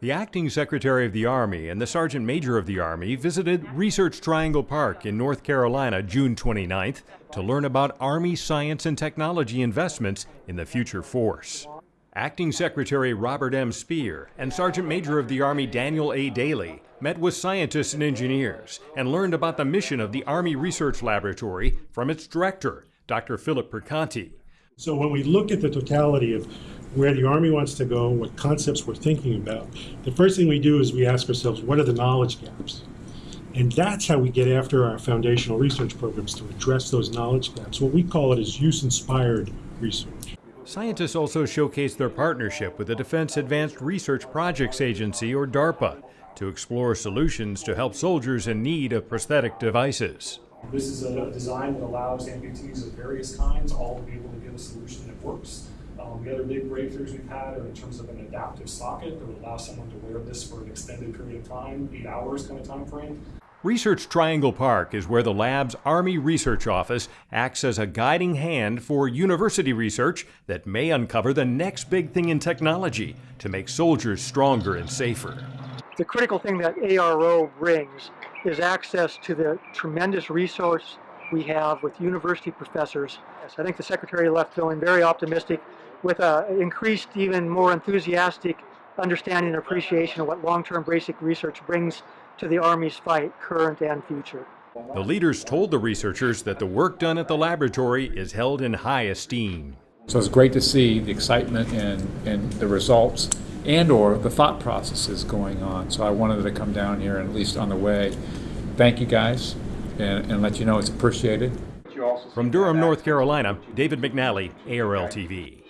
The acting secretary of the Army and the sergeant major of the Army visited Research Triangle Park in North Carolina June 29th to learn about Army science and technology investments in the future force. Acting Secretary Robert M. Speer and Sergeant Major of the Army Daniel A. Dailey met with scientists and engineers and learned about the mission of the Army Research Laboratory from its director, Dr. Philip Perconti. So when we look at the totality of where the Army wants to go, what concepts we're thinking about, the first thing we do is we ask ourselves, what are the knowledge gaps? And that's how we get after our foundational research programs to address those knowledge gaps. What we call it is use-inspired research. Scientists also showcase their partnership with the Defense Advanced Research Projects Agency, or DARPA, to explore solutions to help soldiers in need of prosthetic devices. This is a design that allows amputees of various kinds all to be able to get a solution that works. Um, the other big breakthroughs we've had are in terms of an adaptive socket that would allow someone to wear this for an extended period of time, eight hours kind of time frame. Research Triangle Park is where the lab's Army Research Office acts as a guiding hand for university research that may uncover the next big thing in technology to make soldiers stronger and safer. The critical thing that ARO brings is access to the tremendous resource we have with university professors. I think the Secretary left feeling very optimistic with an increased, even more enthusiastic understanding and appreciation of what long-term basic research brings to the Army's fight, current and future. The leaders told the researchers that the work done at the laboratory is held in high esteem. So it's great to see the excitement and, and the results and or the thought processes going on. So I wanted to come down here and at least on the way, thank you guys and, and let you know it's appreciated. From Durham, North Carolina, David McNally, ARL TV.